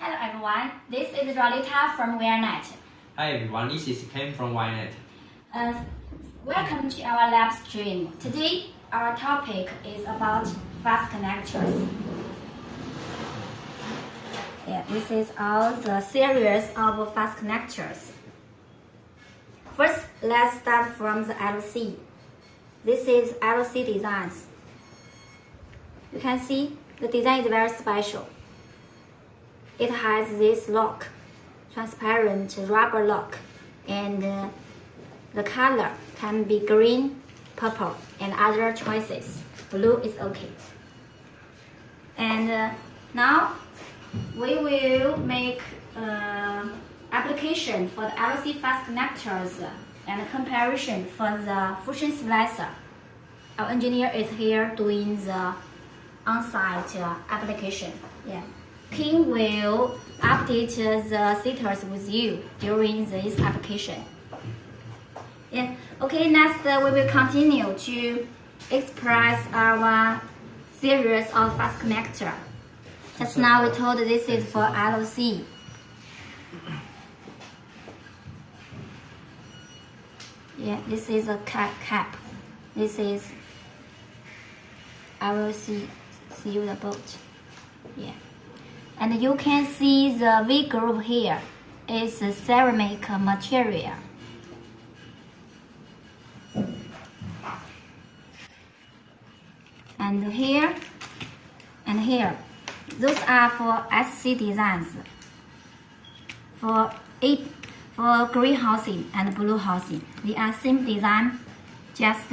Hello everyone, this is Rolita from WearNet. Hi everyone, this is Ken from YNet. Uh, welcome to our lab stream. Today, our topic is about fast connectors. Yeah, this is all the series of fast connectors. First, let's start from the LC. This is LC designs. You can see the design is very special. It has this lock, transparent rubber lock, and uh, the color can be green, purple, and other choices. Blue is okay. And uh, now we will make uh, application for the LC fast connectors and comparison for the fusion splicer. Our engineer is here doing the on-site uh, application. Yeah. King will update the status with you during this application. Yeah. Okay, next uh, we will continue to express our series of fast connector. Just now we told this is for LC. Yeah, this is a cap. cap. This is I will see see you the boat. Yeah. And you can see the V groove here is a ceramic material. And here and here, those are for SC designs. For eight, for green housing and blue housing, they are same design, just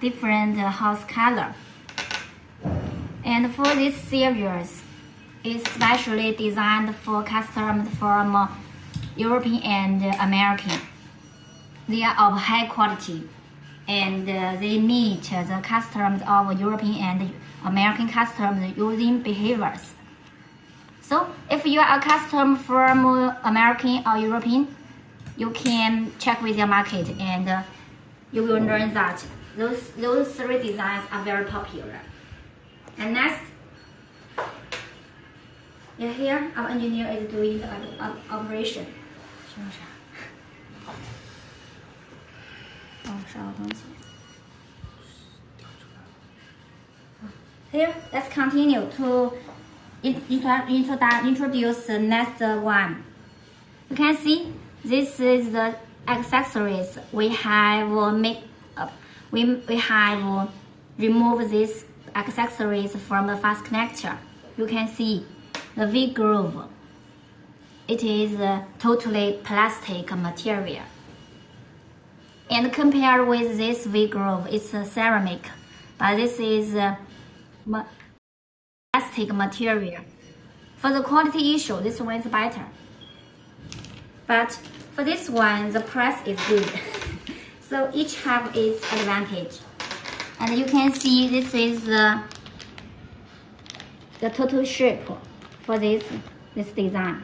different house color. And for this series, it's specially designed for customers from European and American. They are of high quality and uh, they meet the customs of European and American customers using behaviors. So if you are a customer from American or European, you can check with your market and uh, you will learn that those, those three designs are very popular. And next, yeah, here our engineer is doing the operation. 是不是？哦，少东西。Here, let's continue to introduce the next one. You can see this is the accessories we have make up. We we have removed these accessories from the fast connector. You can see the V groove. It is a totally plastic material. And compared with this V groove, it's a ceramic, but this is a plastic material. For the quality issue, this one is better. But for this one, the price is good. so each have its advantage. And you can see this is the, the total shape for this, this design.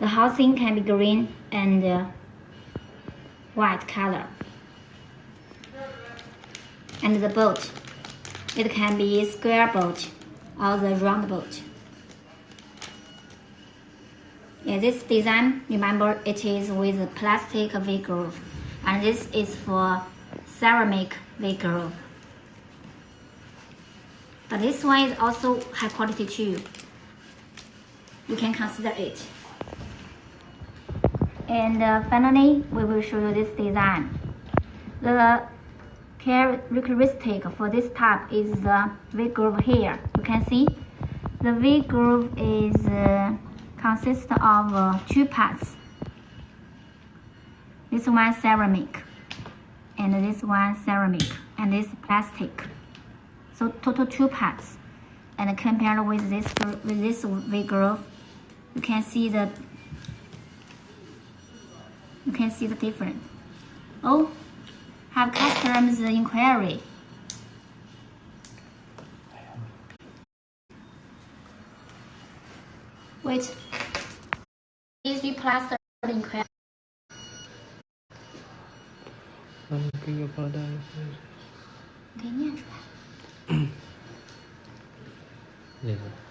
The housing can be green and uh, white color. And the boat, it can be square boat or the round boat. Yeah, this design, remember, it is with plastic V groove, and this is for ceramic V groove. But this one is also high quality too. You can consider it. And uh, finally, we will show you this design. The characteristic for this type is the V groove here. You can see the V groove is uh, consists of uh, two parts. This one ceramic, and this one ceramic, and this plastic. So total two parts. And compared with this with this V groove, you can see the you can see the difference. Oh, have customs inquiry. Wait, easy plaster inquiry. Okay, 那个。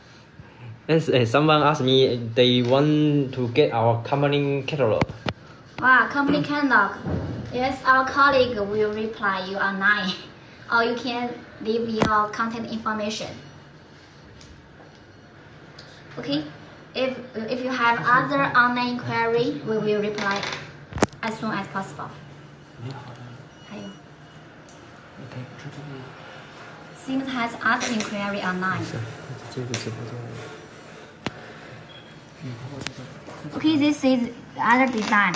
Yes. eh someone asked me they want to get our company catalog. Wow, company catalog. Yes, our colleague will reply you online, or you can leave your contact information. Okay, if if you have other online inquiry, we will reply as soon as possible. Things has other inquiry online. Okay, this is the other design.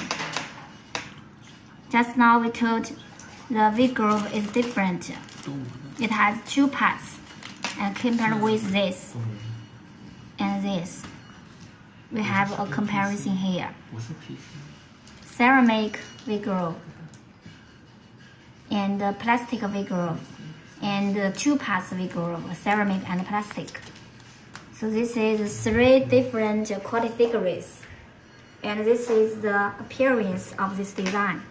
Just now we told the V groove is different. It has two parts, and compared with this and this, we have a comparison here. Ceramic V groove and plastic V groove and two parts V groove, ceramic and plastic. So this is three different quality degrees. And this is the appearance of this design.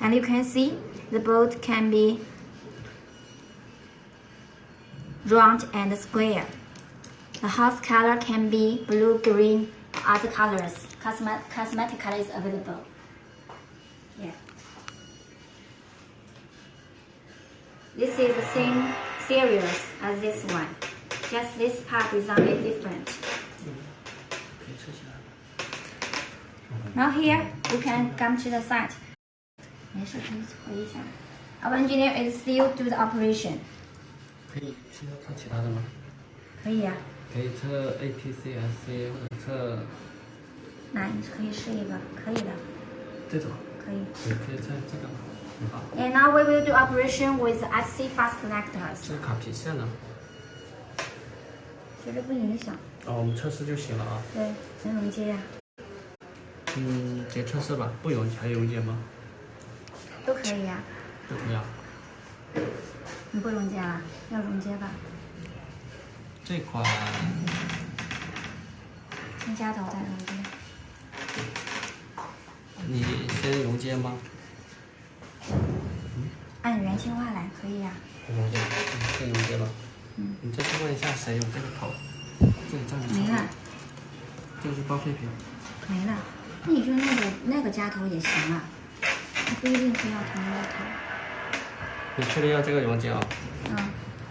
And you can see the boat can be round and square. The house color can be blue, green, other colors. Cosmet cosmetic colors available. Yeah. This is the same series as this one Just this part design is different. 可以撤下来。 Now here you can come to the site. 没事，可以回一下。Our engineer is still do the operation. 可以需要测其他的吗？可以啊，可以测 ATC、SC 或者测那你可以试一个，可以的，这种，可以。也可以测这个。好， And now we will do operation with SC fast connectors. 这个卡皮线呢？ 其实不影响，哦，我们测试就行了啊。对，能溶接啊，嗯，直接测试吧，不溶还溶解吗？都可以呀、都可以啊。你不溶接了，要溶接吧？这款先加头再溶接。你先溶接吗？按原计划来，可以呀、溶接，先溶接吧。嗯。你再去问一下谁有这个头？这里站着。没了，这个是报废品。没了。那你就那个那个夹头也行啊，它不一定非要同一个头。你确定要这个溶接啊？嗯，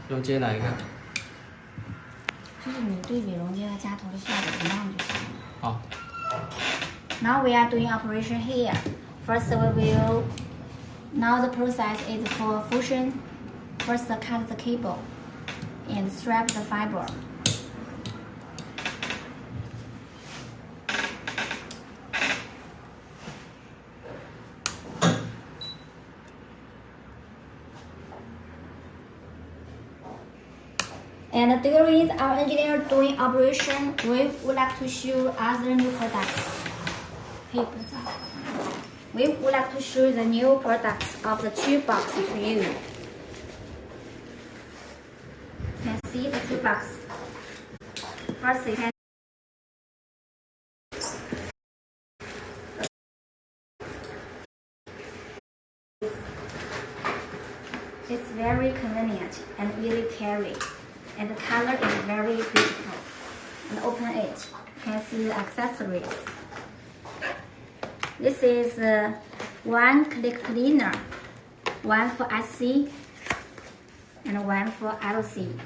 溶接哪一个？就是你对比溶接和夹头的效果一样就行了。好，Now we are doing operation here. First we will, now the process is for fusion. First cut the cable and strap the fiber. And during our engineer doing operation, we would like to show other new products. We would like to show the new products of the two toolbox to you. You can see the toolbox. First, you can It's very convenient and easy carry, and the color is very beautiful. And open it, you can see the accessories. This is uh, one click cleaner, one for SC, and one for LC.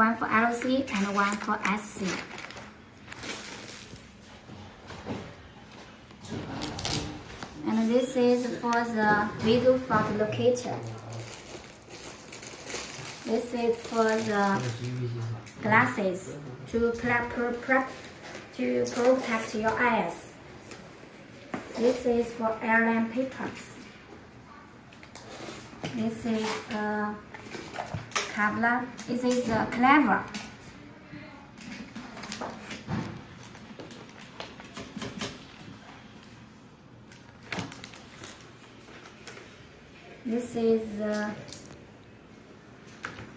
One for LC and one for SC. And this is for the visual fault locator. This is for the glasses to to protect your eyes. This is for airline papers. This is a Kevlar. Uh, this is uh, a cleaver. This is the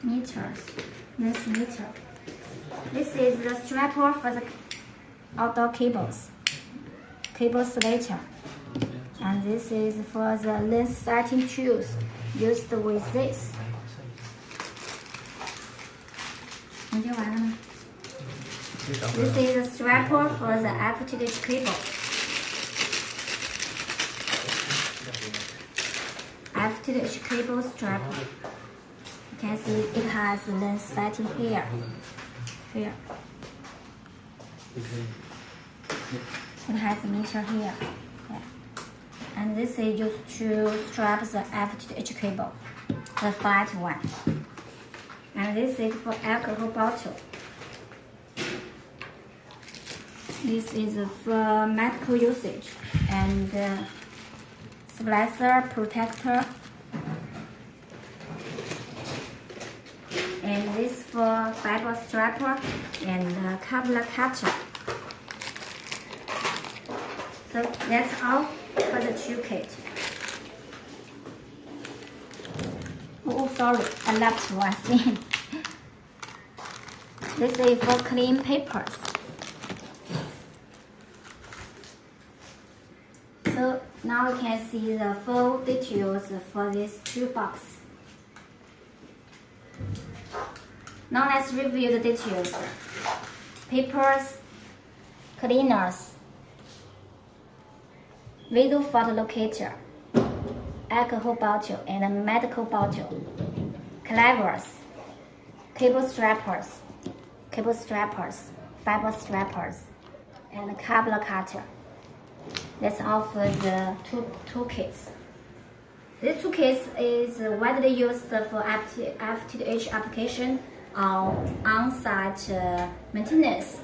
meters. This meter. This is the strapper for the outdoor cables. Cable slater. And And this is for the lens setting tools used with this. 你就完了吗？ This is a strapper for the FTTH cable. FTTH cable strapper. You can see it has lens setting here. Here. It has a meter here. Yeah. And this is used to strap the FTTH cable, the flat one. And this is for alcohol bottle. This is for medical usage and uh, splicer protector. And this for fiber strapper and uh, coupler cutter. So that's all for the toolkit. Oh, sorry, I left one thing. this is for clean papers. So now you can see the full details for this toolbox. Now let's review the details. Papers, cleaners, visual fault locator, alcohol bottle and a medical bottle, cleavers, cable strappers, cable strappers, fiber strappers, and cable cutter. That's all for the tool toolkits. This toolkit is widely used for FTTH application or on-site uh, maintenance.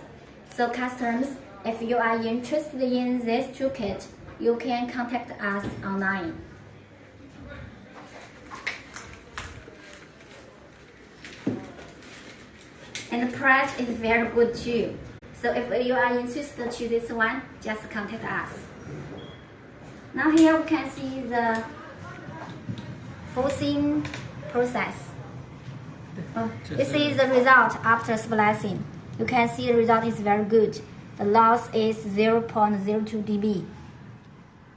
So customers, if you are interested in this toolkit, you can contact us online. And the price is very good too. So if you are interested to this one, just contact us. Now here we can see the forcing process. Oh, this is the result after splicing. You can see the result is very good. The loss is 0.02 dB.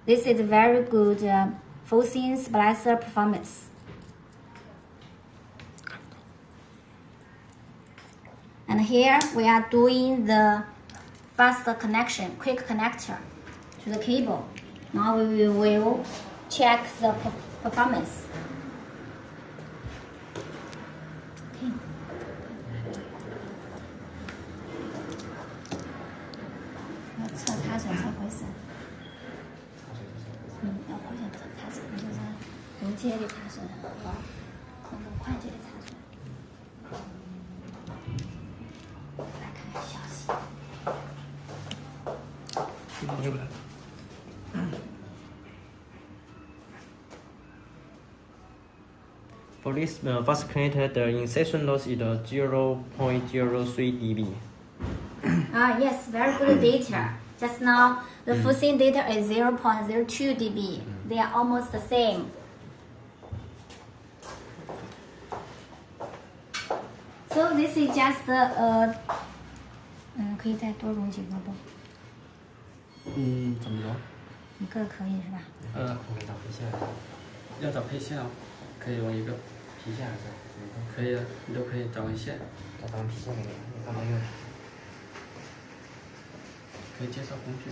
This is a very good uh, fusion splicer performance. Here we are doing the fast connection, quick connector to the cable. Now we will check the performance. For this Police uh, first calculated the insertion loss is 0 0.03 dB. Ah, uh, yes, very good data. Just now, the mm. Fusion data is 0 0.02 dB. Mm. They are almost the same. So this is just the uh, 嗯，怎么着？一个可以是吧？呃，我给找一下，要找配线哦，可以用一个，皮线还是，可以的，你都可以找根线，找张皮线给你，你干嘛用？可以介绍工具。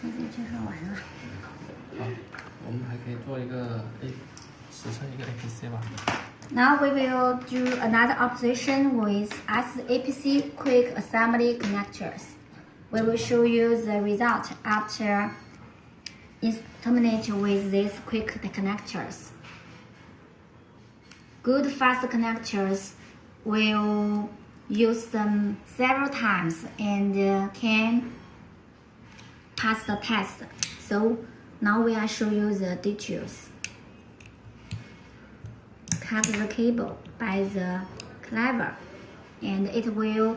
那就介绍完了。好，我们还可以做一个 A，实测一个 APC 吧。Now we will do another operation with SAPC quick assembly connectors. We will show you the result after is terminate with these quick connectors. Good fast connectors will use them several times and uh, can pass the test. So now we are show you the details cut the cable by the cleaver and it will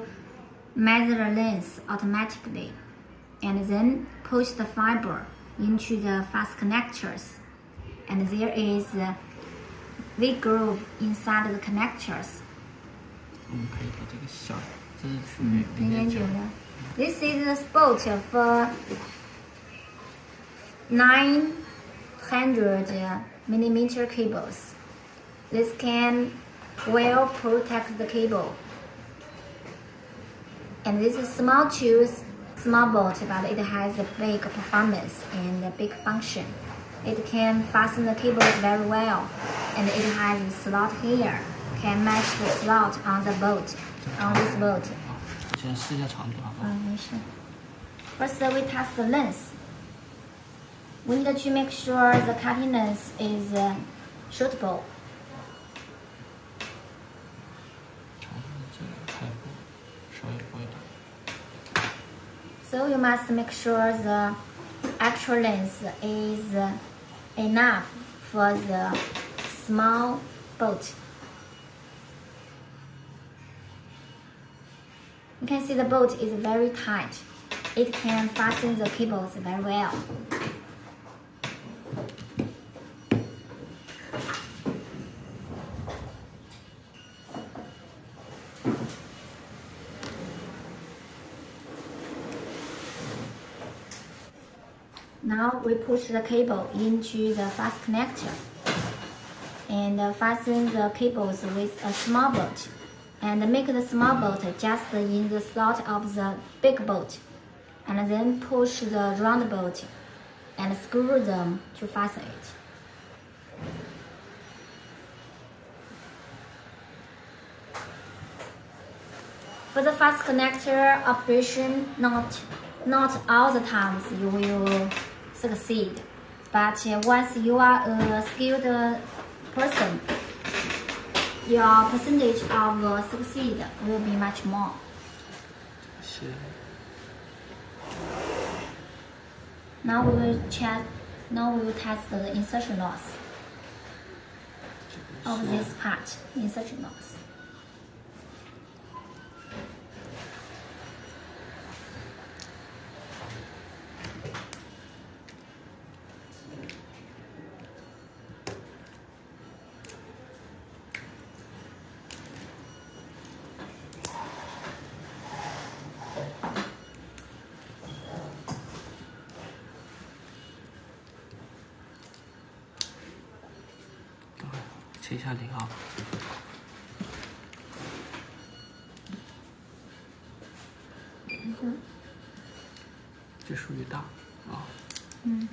measure the length automatically and then push the fiber into the fast connectors and there is a V groove inside the connectors. 我们可以把这个小，这是属于零点九。 This is the spot for 9 200 millimeter cables. This can well protect the cable. And this is small tools, small bolt, but it has a big performance and a big function. It can fasten the cables very well, and it has a slot here. Can match the slot on the bolt, on this bolt. 先试一下长度好不好？嗯，没事。First, we test the length. We need to make sure the cutting length is uh, suitable. So you must make sure the actual length is enough for the small boat. You can see the boat is very tight. It can fasten the cables very well. Now we push the cable into the fast connector. And uh, fasten the cables with a small bolt. And make the small bolt just in the slot of the big bolt. And then push the round bolt and screw them to fasten it. For the fast connector operation, not not all the times you will succeed. But once you are a skilled person, your percentage of succeed will be much more. Sure. Now we will check. Now we will test the insertion loss of this part. Insertion loss. 切一下零啊。这属于大啊。嗯。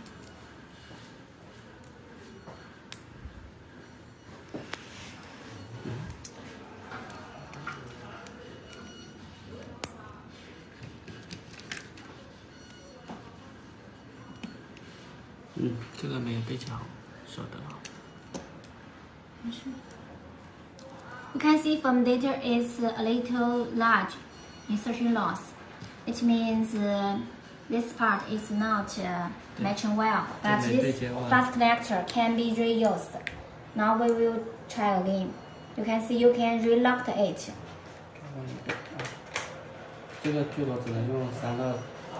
嗯，这个没有被夹好，can see from data is a little large insertion loss. It means uh, this part is not uh, matching well, but Yeah, this maybe well. fast connector can be reused. Now we will try again. You can see you can relock it. 这个锯篓只能用三到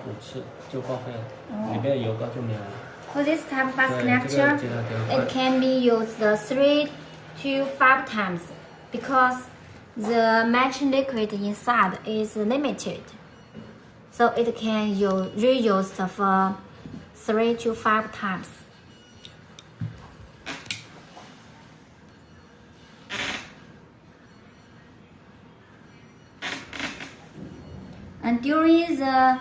五次就报废了，哦里面油膏就没有了。 For this type of fast 对，这个 connector, 记得给我 it can be used three to five times because the matching liquid inside is limited. So it can use reused for uh, three to five times. And during the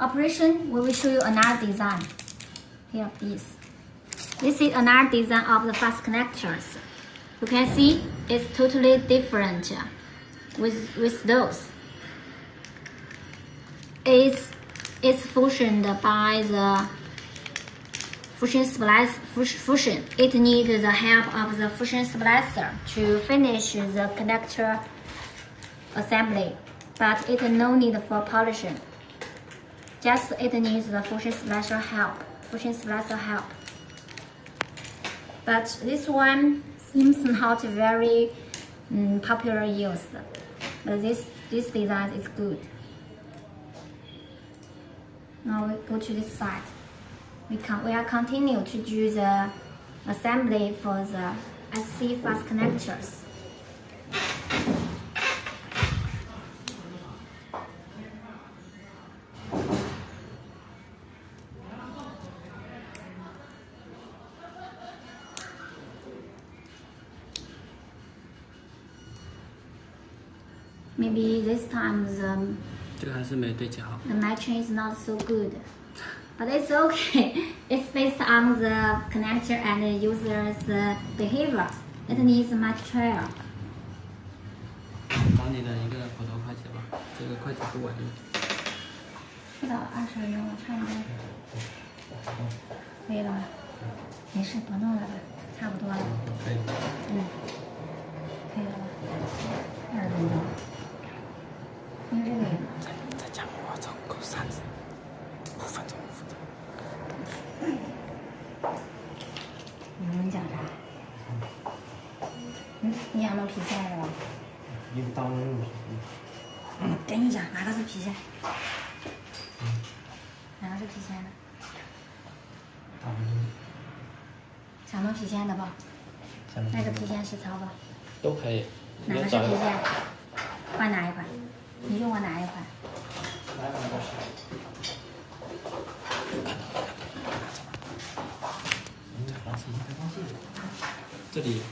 operation, we will show you another design. Here, this. This is another design of the fast connectors. You can see it's totally different with, with those. It's, it's fusioned by the fusion splice fus- fusion. It needs the help of the fusion splicer to finish the connector assembly, but it no need for polishing. Just it needs the fusion splicer help. Fusion splicer help. But this one seems not very mm, popular used. But this this design is good. Now we go to this side. We can we are continue to do the assembly for the SC fast connectors. Time the 这个还是没对接好。the matching is not so good. But it's okay. It's based on the connector and the user's uh, behavior. It needs much trial. 找你的一个普通快捷吧，这个快捷不稳定。不到二十分钟了，差不多。可以了吧？没事，不弄了吧，差不多了。可以。嗯，可以了吧？二十分钟。因为这个也再讲话总共三十五分钟，五分钟。你能讲啥？嗯，你想弄皮线是吧？一刀弄嗯，跟你讲，哪个是皮线？哪个是皮线的？想弄皮线的不？那个皮线实操不？都可以。哪个是皮线？换哪一款？你用过哪一款？这里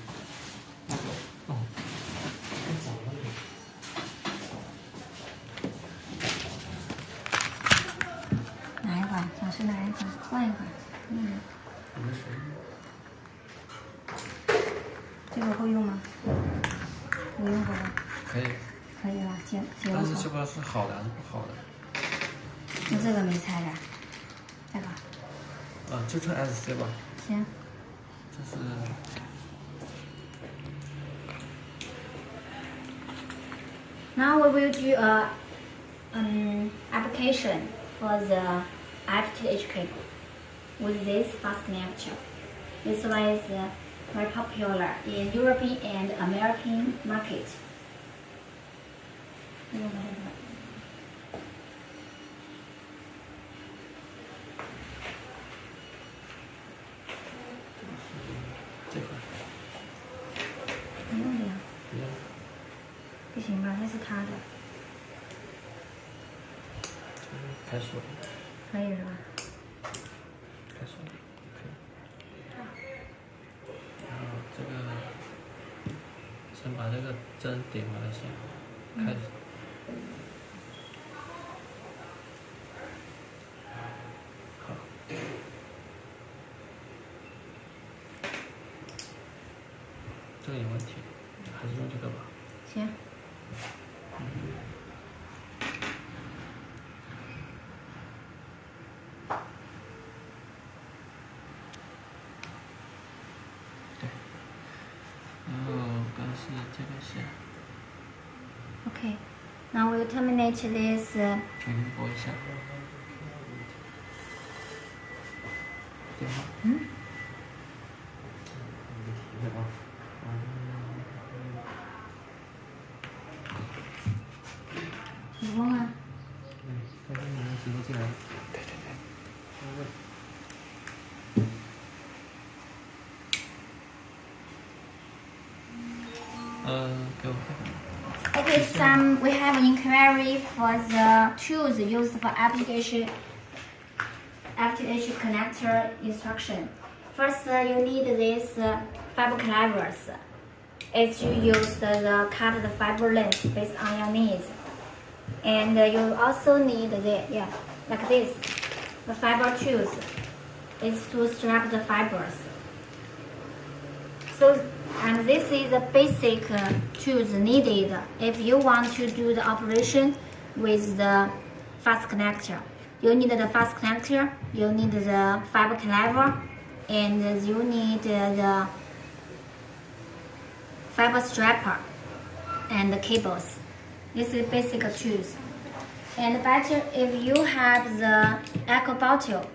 这个是好的还是不好的？就这个没拆的，这个啊，就称 SC 吧，行。这是 Now we will do a um, application for the FTTH cable with this fast connector. This one is uh, very popular in European and American market. 这个有问题，还是用这个吧。行。然后刚是这个线，Okay. Now we'll terminate this. Uh, 重新拨一下。We have an inquiry for the tools used for application FTH connector instruction. First, uh, you need this uh, fiber cleavers. It's you use the, the cut the fiber length based on your needs. And uh, you also need the yeah like this the fiber tools. It's to strap the fibers. So, and this is the basic uh, tools needed if you want to do the operation with the fast connector. You need the fast connector, you need the fiber cleaver, and you need the fiber strapper and the cables. This is basic tools. And better if you have the alcohol bottle,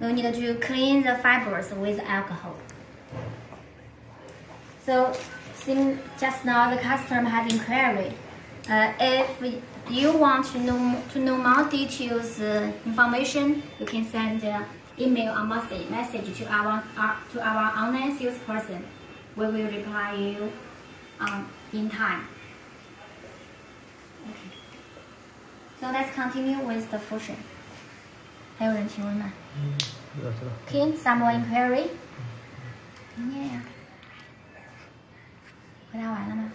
you need to clean the fibers with alcohol. So, since just now the customer has inquiry, uh, if you want to know to know more details uh, information, you can send uh, email or message message to our, our to our online salesperson. We will reply you um, in time. Okay. So let's continue with the function. 还有人提问吗知道知道。 ？Kim, someone inquiry? 你念呀。 回答完了吗？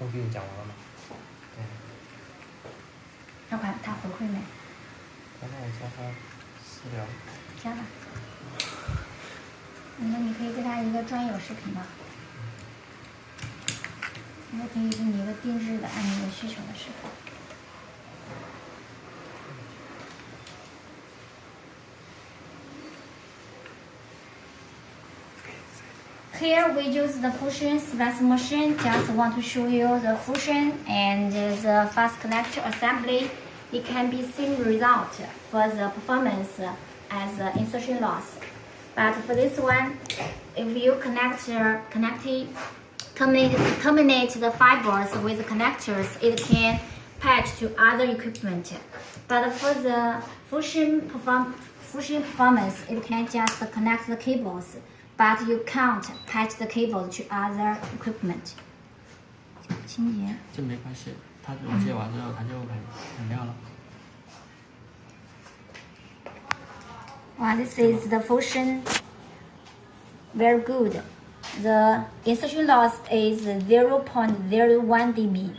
我给你讲完了吗？对。他回他回馈没？等等，我加他私聊。加吧。那你可以给他一个专有视频吗？那可以给你一个定制的，按你的需求的视频。Here we use the Fusion Express machine. Just want to show you the Fusion and the fast connector assembly. It can be same result for the performance as the insertion loss. But for this one, if you connect connect terminate, terminate the fibers with connectors, it can patch to other equipment. But for the Fusion perform Fusion performance, it can just connect the cables but you can't patch the cable to other equipment. 清洁。这没关系，它溶解完之后它就很很亮了。Wow, this is the fusion. Very good. The insertion loss is 0.01 dB.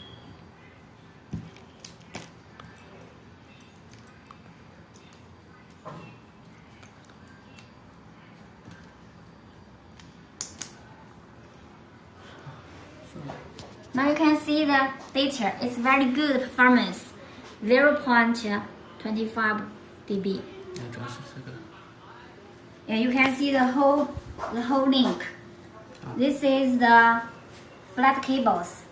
The data. is very good performance. 0.25 dB. Yeah, you can see the whole the whole link. This is the flat cables.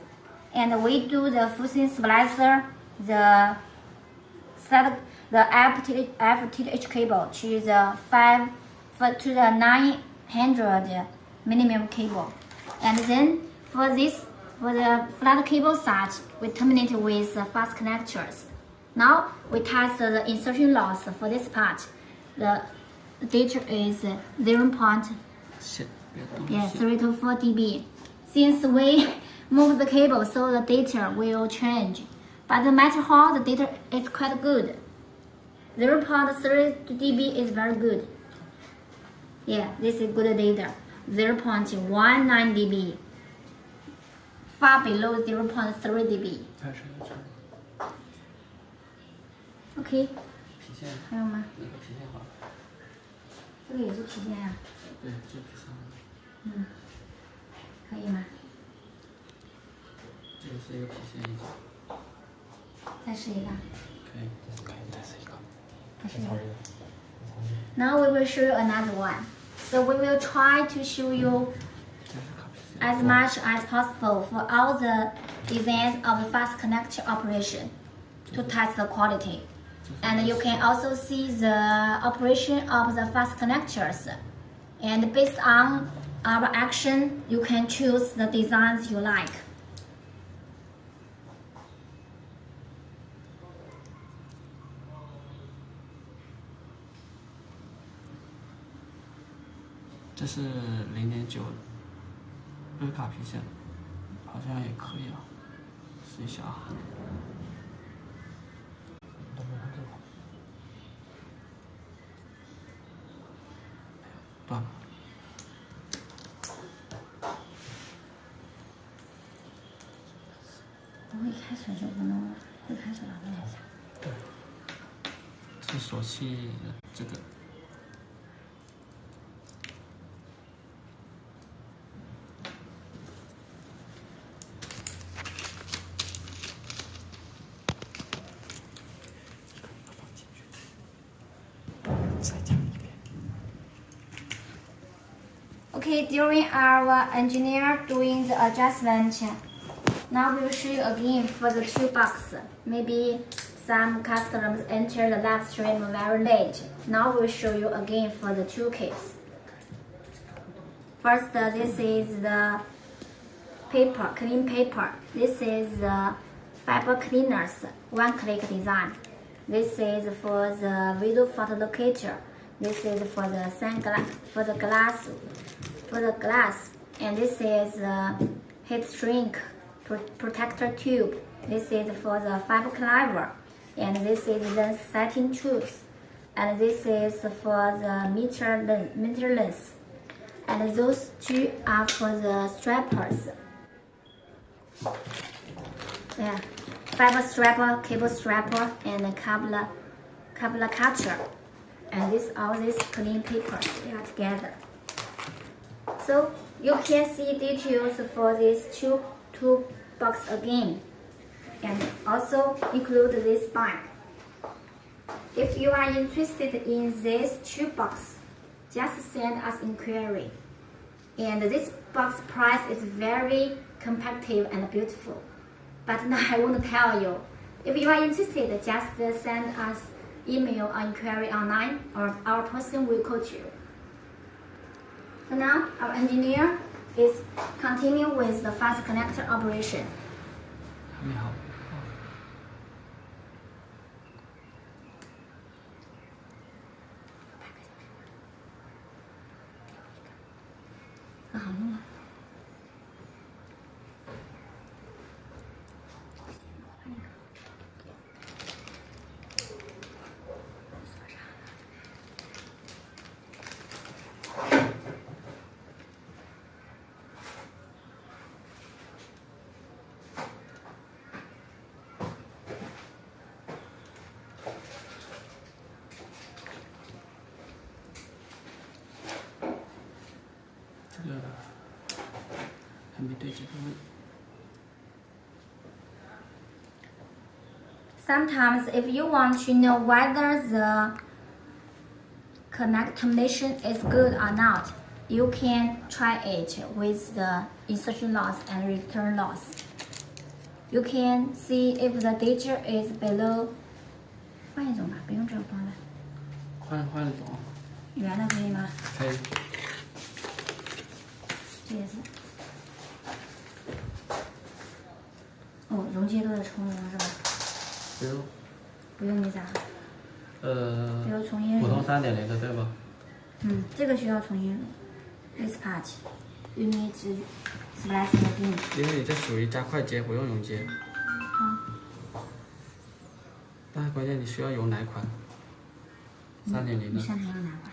And we do the fusion splicer, the set the FTH, cable to the five to the 900 minimum cable. And then for this for the flat cable side, we terminate with fast connectors. Now we test the insertion loss for this part. The data is 0. Yeah, 3 to 4 dB. Since we move the cable, so the data will change. But no matter how, the data is quite good. 0 0.3 dB is very good. Yeah, this is good data. 0 0.19 dB far below 0.3 dB。OK。皮线。还有吗？那个皮线好。这个也是皮线呀。对，这皮线。嗯。可以吗？这个是一个皮线一种。再试一个。可以，可以再试一个。再试一个。Now we will show you another one. So we will try to show you as much as possible for all the designs of the fast connector operation to test the quality. And you can also see the operation of the fast connectors. And based on our action, you can choose the designs you like. This is 0.9贝卡皮线好像也可以啊，试一下啊。Okay, during our engineer doing the adjustment, now we'll show you again for the two box. Maybe some customers enter the live stream very late. Now we'll show you again for the two case. First, uh, this is the paper, clean paper. This is the fiber cleaners, one-click design. This is for the visual fault locator. This is for the sunglass, for the glass for the glass. And this is the heat shrink protector tube. This is for the fiber cleaver. And this is the setting tools. And this is for the meter length. Meter length. And those two are for the strappers. Yeah. fiber strapper, cable strapper, and a cable, cable cutter. And this all these clean papers they are together. So you can see details for these two box again, and also include this bag. If you are interested in this two box, just send us inquiry. And this box price is very competitive and beautiful. But now I want to tell you, if you are interested, just send us email or inquiry online or our person will call you. So now our engineer is continue with the fast connector operation. 你好。Sometimes, if you want to know whether the connect combination is good or not, you can try it with the insertion loss and return loss. You can see if the data is below. 换一种吧，不用这个方了，换换了种，圆的可以吗？可以。这也是。哦，容积都是重容是吧？ 不用，不用那啥，呃比，如重新普通三点零的对吧？嗯，这个需要重新 this part you need to splice again。因为你这属于加快接，不用永接。好，但是关键你需要有哪款？三点零的。你现在要哪块？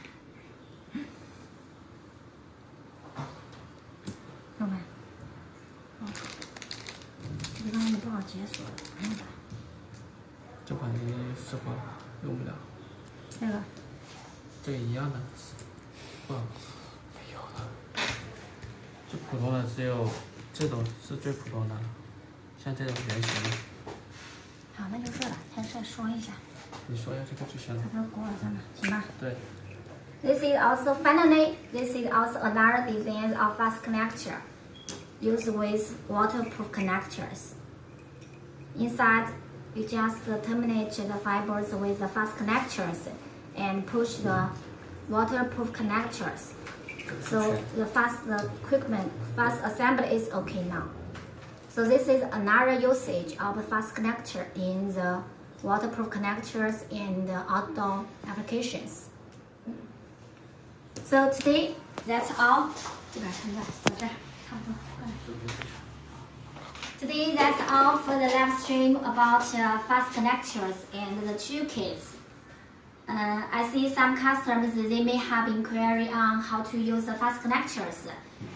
你试过了，用不了。这个这个一样的，不好，没有了。就普通的只有这种是最普通的，像这种圆形的，好，那就这了，先再说一下，你说一下这个就行了它。不是国耳上的，行吧？对， This is also finally, this is also another design of fast connector used with waterproof connectors. Inside, you just terminate the fibers with the fast connectors and push the waterproof connectors. So the fast the equipment fast assembly is okay now. So this is another usage of a fast connector in the waterproof connectors in the outdoor applications. So today, that's all. Today, that's all for the live stream about uh, fast connectors and the toolkits. Uh, I see some customers they may have inquiry on how to use the fast connectors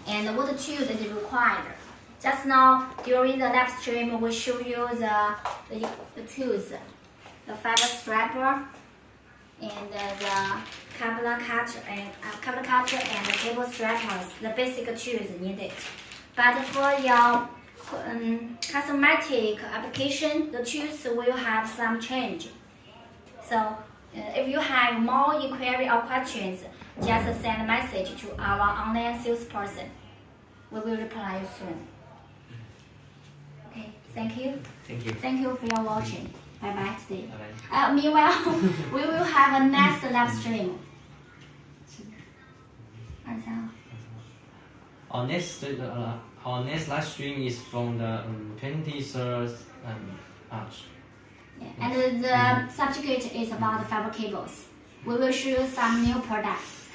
and what tools is required. Just now during the live stream, we show you the, the, the tools, the fiber stripper, and uh, the cable cutter and uh, cable cutter and the cable strippers, the basic tools needed. But for your um, cosmetic application, the tooth will have some change. So uh, if you have more inquiry or questions, just send a message to our online salesperson. We will reply soon. Okay, thank you. Thank you. Thank you for your watching. Bye bye today. Bye -bye. Uh, meanwhile, we will have a next live stream. Mm-hmm. On this, uh, uh our next live stream is from the um, 23rd um, March. Yeah, And the subject is about fiber cables. We will show you some new products.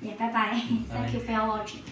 Yeah, bye bye. Thank you for your watching.